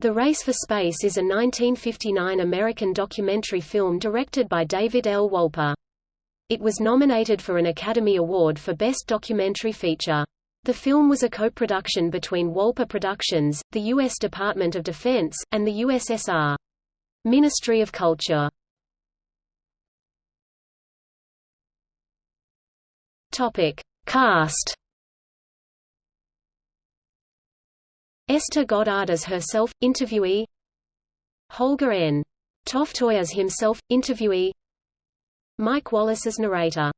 The Race for Space is a 1959 American documentary film directed by David L. Wolper. It was nominated for an Academy Award for Best Documentary Feature. The film was a co-production between Wolper Productions, the U.S. Department of Defense, and the USSR. Ministry of Culture. Topic. Cast Esther Goddard as herself, interviewee. Holger N. Toftoy as himself, interviewee. Mike Wallace as narrator